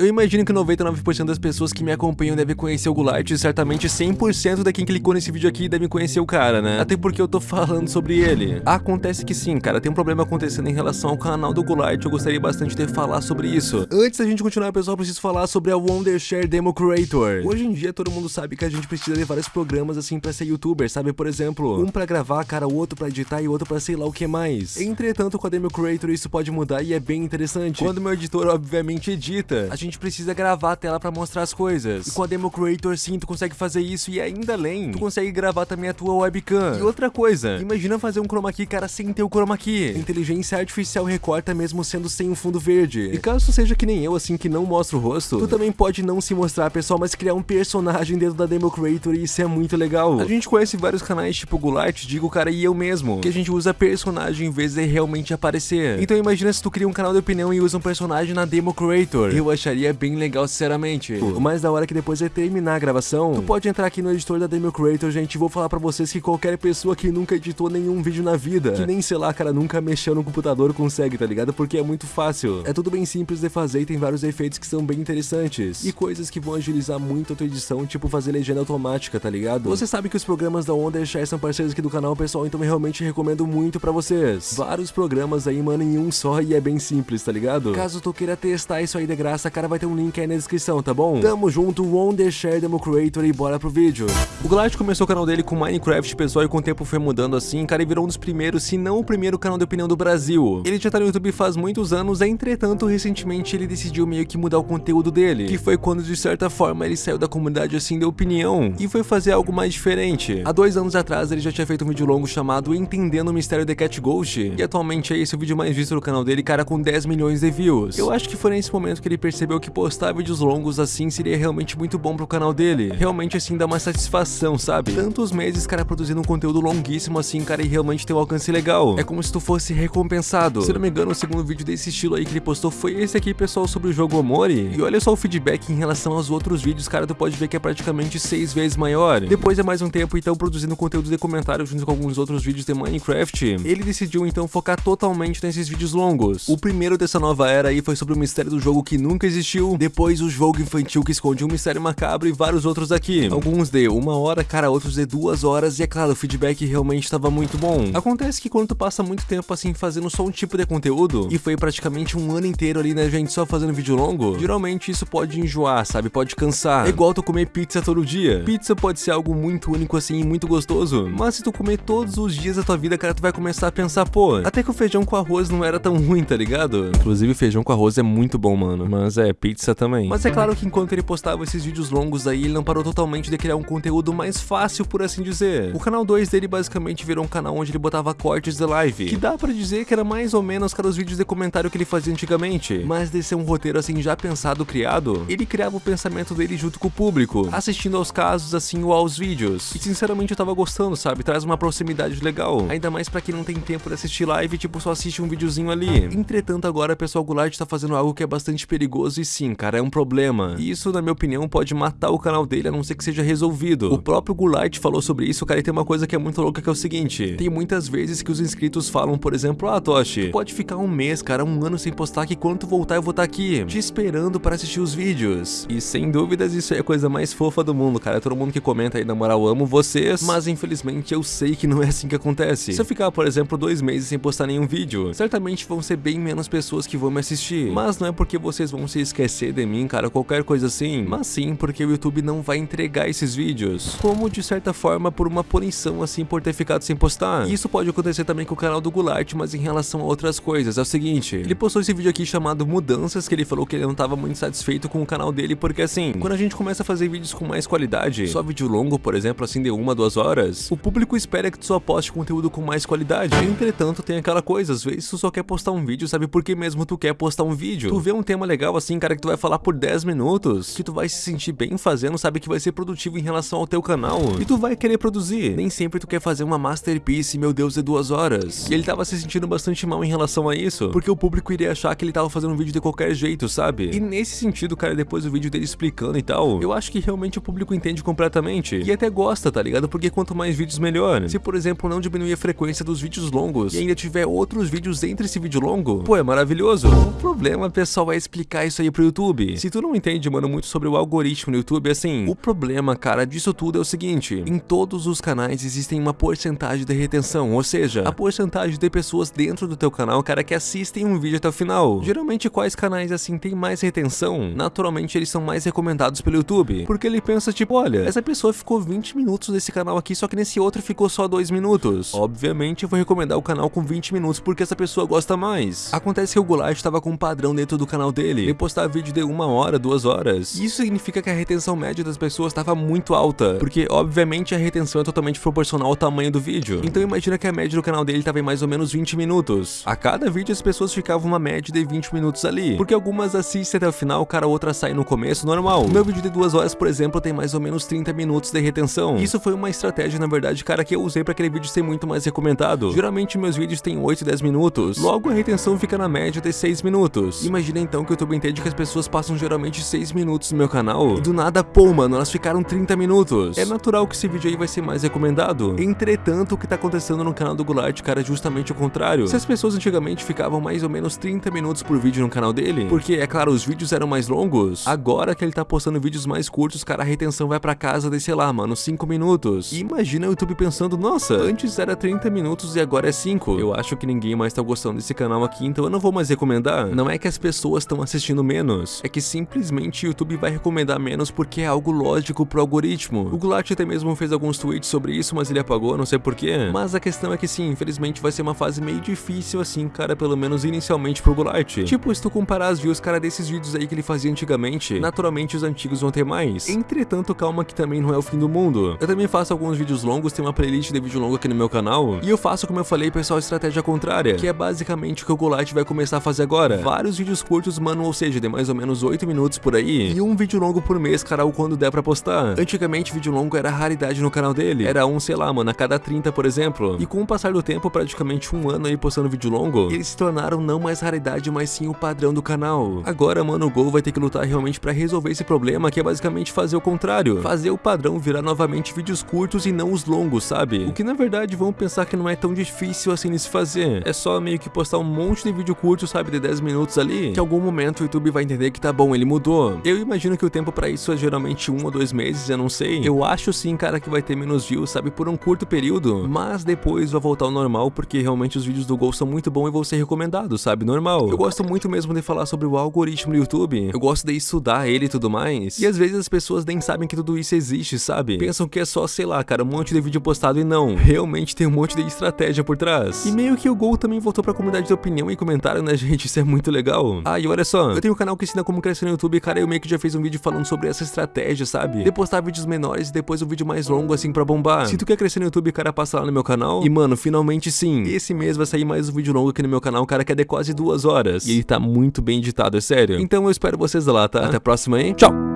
Eu imagino que 99% das pessoas que me acompanham devem conhecer o Gulart e certamente 100% da quem clicou nesse vídeo aqui deve conhecer o cara, né? Até porque eu tô falando sobre ele. Acontece que sim, cara, tem um problema acontecendo em relação ao canal do Gulart, eu gostaria bastante de falar sobre isso. Antes da gente continuar, pessoal, preciso falar sobre a Wondershare Demo Creator. Hoje em dia todo mundo sabe que a gente precisa de vários programas assim pra ser youtuber, sabe? Por exemplo, um pra gravar, cara, o outro pra editar e outro pra sei lá o que mais. Entretanto, com a Demo Creator isso pode mudar e é bem interessante. Quando meu editor obviamente edita, a gente gente precisa gravar a tela pra mostrar as coisas. E com a Demo Creator sim, tu consegue fazer isso e ainda além, tu consegue gravar também a tua webcam. E outra coisa, imagina fazer um chroma key, cara, sem ter o chroma key. Inteligência artificial recorta mesmo sendo sem um fundo verde. E caso tu seja que nem eu, assim, que não mostra o rosto, tu também pode não se mostrar, pessoal, mas criar um personagem dentro da Demo Creator e isso é muito legal. A gente conhece vários canais tipo Gulart, digo, cara, e eu mesmo, que a gente usa personagem em vez de realmente aparecer. Então imagina se tu cria um canal de opinião e usa um personagem na Demo Creator. Eu acharia é bem legal, sinceramente. O mais da hora é que depois de terminar a gravação, tu pode entrar aqui no editor da Demo Creator, gente, e vou falar pra vocês que qualquer pessoa que nunca editou nenhum vídeo na vida, que nem, sei lá, cara, nunca mexeu no computador consegue, tá ligado? Porque é muito fácil. É tudo bem simples de fazer e tem vários efeitos que são bem interessantes. E coisas que vão agilizar muito a tua edição, tipo fazer legenda automática, tá ligado? Você sabe que os programas da Wondershare são parceiros aqui do canal, pessoal, então eu realmente recomendo muito pra vocês. Vários programas aí, mano, em um só e é bem simples, tá ligado? Caso tu queira testar isso aí de graça, cara, vai ter um link aí na descrição, tá bom? Tamo junto, Wondershare Demo Creator e bora pro vídeo. O Glad começou o canal dele com Minecraft, pessoal, e com o tempo foi mudando assim, cara, e virou um dos primeiros, se não o primeiro canal de opinião do Brasil. Ele já tá no YouTube faz muitos anos, entretanto, recentemente ele decidiu meio que mudar o conteúdo dele, que foi quando, de certa forma, ele saiu da comunidade assim de opinião e foi fazer algo mais diferente. Há dois anos atrás, ele já tinha feito um vídeo longo chamado Entendendo o Mistério de Cat Ghost, e atualmente é esse o vídeo mais visto do canal dele, cara, com 10 milhões de views. Eu acho que foi nesse momento que ele percebeu que postar vídeos longos assim seria realmente muito bom pro canal dele. Realmente assim dá uma satisfação, sabe? Tantos meses, cara, produzindo um conteúdo longuíssimo assim, cara, e realmente ter um alcance legal. É como se tu fosse recompensado. Se não me engano, o segundo vídeo desse estilo aí que ele postou foi esse aqui, pessoal, sobre o jogo Omori. E olha só o feedback em relação aos outros vídeos, cara, tu pode ver que é praticamente seis vezes maior. Depois é mais um tempo, então, produzindo conteúdo de comentário junto com alguns outros vídeos de Minecraft, ele decidiu então focar totalmente nesses vídeos longos. O primeiro dessa nova era aí foi sobre o mistério do jogo que nunca existiu, depois o jogo infantil que esconde um mistério macabro e vários outros aqui. Alguns de uma hora, cara, outros de duas horas e é claro, o feedback realmente estava muito bom. Acontece que quando tu passa muito tempo assim fazendo só um tipo de conteúdo, e foi praticamente um ano inteiro ali, né, gente, só fazendo vídeo longo, geralmente isso pode enjoar, sabe, pode cansar. É igual tu comer pizza todo dia. Pizza pode ser algo muito único assim, muito gostoso, mas se tu comer todos os dias da tua vida, cara, tu vai começar a pensar, pô, até que o feijão com arroz não era tão ruim, tá ligado? Inclusive, feijão com arroz é muito bom, mano, mas é, pizza também. Mas é claro que enquanto ele postava esses vídeos longos aí, ele não parou totalmente de criar um conteúdo mais fácil, por assim dizer. O canal 2 dele basicamente virou um canal onde ele botava cortes de live, que dá pra dizer que era mais ou menos cara os vídeos de comentário que ele fazia antigamente, mas de ser um roteiro assim já pensado, criado, ele criava o pensamento dele junto com o público, assistindo aos casos assim ou aos vídeos. E sinceramente eu tava gostando, sabe? Traz uma proximidade legal, ainda mais pra quem não tem tempo de assistir live, tipo só assiste um videozinho ali. Entretanto agora, pessoal, Goulart tá fazendo algo que é bastante perigoso e sim, cara, é um problema. E isso, na minha opinião, pode matar o canal dele a não ser que seja resolvido. O próprio Goulart falou sobre isso, cara, e tem uma coisa que é muito louca que é o seguinte. Tem muitas vezes que os inscritos falam, por exemplo, ah, Toshi, pode ficar um mês, cara, um ano sem postar que quando tu voltar eu vou estar tá aqui, te esperando para assistir os vídeos. E sem dúvidas isso é a coisa mais fofa do mundo, cara. Todo mundo que comenta aí, na moral, amo vocês, mas infelizmente eu sei que não é assim que acontece. Se eu ficar, por exemplo, dois meses sem postar nenhum vídeo, certamente vão ser bem menos pessoas que vão me assistir. Mas não é porque vocês vão se esquecer de mim, cara, qualquer coisa assim, mas sim porque o YouTube não vai entregar esses vídeos, como de certa forma por uma punição assim por ter ficado sem postar. Isso pode acontecer também com o canal do Goulart, mas em relação a outras coisas, é o seguinte, ele postou esse vídeo aqui chamado Mudanças, que ele falou que ele não estava muito satisfeito com o canal dele, porque assim, quando a gente começa a fazer vídeos com mais qualidade, só vídeo longo, por exemplo, assim de uma, duas horas, o público espera que tu só poste conteúdo com mais qualidade. Entretanto, tem aquela coisa, às vezes tu só quer postar um vídeo, sabe por que mesmo tu quer postar um vídeo? Tu vê um tema legal assim, cara, que tu vai falar por 10 minutos, que tu vai se sentir bem fazendo, sabe que vai ser produtivo em relação ao teu canal e tu vai querer produzir. Nem sempre tu quer fazer uma masterpiece, meu Deus, de duas horas. E ele tava se sentindo bastante mal em relação a isso, porque o público iria achar que ele tava fazendo um vídeo de qualquer jeito, sabe? E nesse sentido, cara, depois do vídeo dele explicando e tal, eu acho que realmente o público entende completamente e até gosta, tá ligado? Porque quanto mais vídeos, melhor. Se, por exemplo, não diminuir a frequência dos vídeos longos e ainda tiver outros vídeos entre esse vídeo longo, pô, é maravilhoso. O problema, pessoal, é explicar isso aí pro YouTube. Se tu não entende, mano, muito sobre o algoritmo no YouTube, assim, o problema, cara, disso tudo é o seguinte, em todos os canais existem uma porcentagem de retenção, ou seja, a porcentagem de pessoas dentro do teu canal, cara, que assistem um vídeo até o final. Geralmente, quais canais, assim, tem mais retenção? Naturalmente, eles são mais recomendados pelo YouTube, porque ele pensa, tipo, olha, essa pessoa ficou 20 minutos nesse canal aqui, só que nesse outro ficou só 2 minutos. Obviamente, eu vou recomendar o canal com 20 minutos porque essa pessoa gosta mais. Acontece que o Goulart estava com um padrão dentro do canal dele, de postar vídeo de uma hora, duas horas. Isso significa que a retenção média das pessoas estava muito alta, porque obviamente a retenção é totalmente proporcional ao tamanho do vídeo. Então imagina que a média do canal dele estava em mais ou menos 20 minutos. A cada vídeo as pessoas ficavam uma média de 20 minutos ali, porque algumas assistem até o final, cara, outra sai no começo, normal. Meu vídeo de duas horas, por exemplo, tem mais ou menos 30 minutos de retenção. Isso foi uma estratégia, na verdade, cara, que eu usei para aquele vídeo ser muito mais recomendado. Geralmente meus vídeos têm 8 e 10 minutos, logo a retenção fica na média de 6 minutos. Imagina então que o YouTube entende que as pessoas passam geralmente 6 minutos no meu canal, e do nada, pô, mano, elas ficaram 30 minutos. É natural que esse vídeo aí vai ser mais recomendado. Entretanto, o que tá acontecendo no canal do Goulart, cara, é justamente o contrário. Se as pessoas antigamente ficavam mais ou menos 30 minutos por vídeo no canal dele, porque, é claro, os vídeos eram mais longos, agora que ele tá postando vídeos mais curtos, cara, a retenção vai pra casa de, sei lá, mano, 5 minutos. E imagina o YouTube pensando, nossa, antes era 30 minutos e agora é 5. Eu acho que ninguém mais tá gostando desse canal aqui, então eu não vou mais recomendar. Não é que as pessoas estão assistindo menos, é que simplesmente o YouTube vai recomendar menos porque é algo lógico pro algoritmo. O Goulart até mesmo fez alguns tweets sobre isso, mas ele apagou, não sei porquê. Mas a questão é que sim, infelizmente vai ser uma fase meio difícil assim, cara, pelo menos inicialmente pro Goulart. Tipo, se tu comparar as views, cara, desses vídeos aí que ele fazia antigamente, naturalmente os antigos vão ter mais. Entretanto, calma que também não é o fim do mundo. Eu também faço alguns vídeos longos, tem uma playlist de vídeo longo aqui no meu canal, e eu faço, como eu falei, pessoal, estratégia contrária, que é basicamente o que o Goulart vai começar a fazer agora. Vários vídeos curtos, mano, ou seja, de mais ou menos 8 minutos por aí, e um vídeo longo por mês, cara, ou quando der pra postar. Antigamente, vídeo longo era raridade no canal dele, era um, sei lá, mano, a cada 30, por exemplo, e com o passar do tempo, praticamente um ano aí postando vídeo longo, eles se tornaram não mais raridade, mas sim o padrão do canal. Agora, mano, o Gol vai ter que lutar realmente pra resolver esse problema, que é basicamente fazer o contrário, fazer o padrão virar novamente vídeos curtos e não os longos, sabe? O que na verdade vão pensar que não é tão difícil assim de se fazer, é só meio que postar um monte de vídeo curto, sabe, de 10 minutos ali, que em algum momento o YouTube vai entender que tá bom, ele mudou. Eu imagino que o tempo pra isso é geralmente um ou dois meses, eu não sei. Eu acho sim, cara, que vai ter menos views, sabe, por um curto período, mas depois vai voltar ao normal, porque realmente os vídeos do Gol são muito bons e vão ser recomendados, sabe, normal. Eu gosto muito mesmo de falar sobre o algoritmo do YouTube, eu gosto de estudar ele e tudo mais, e às vezes as pessoas nem sabem que tudo isso existe, sabe? Pensam que é só, sei lá, cara, um monte de vídeo postado e não, realmente tem um monte de estratégia por trás. E meio que o Gol também voltou pra comunidade de opinião e comentário, né, gente? Isso é muito legal. Ah, e olha só, eu tenho canal que ensina como crescer no YouTube, cara, eu meio que já fiz um vídeo falando sobre essa estratégia, sabe? De postar vídeos menores e depois um vídeo mais longo, assim, pra bombar. Se tu quer crescer no YouTube, cara, passa lá no meu canal. E, mano, finalmente sim, esse mês vai sair mais um vídeo longo aqui no meu canal, cara, que é de quase duas horas. E ele tá muito bem editado, é sério. Então eu espero vocês lá, tá? Até a próxima, hein? Tchau!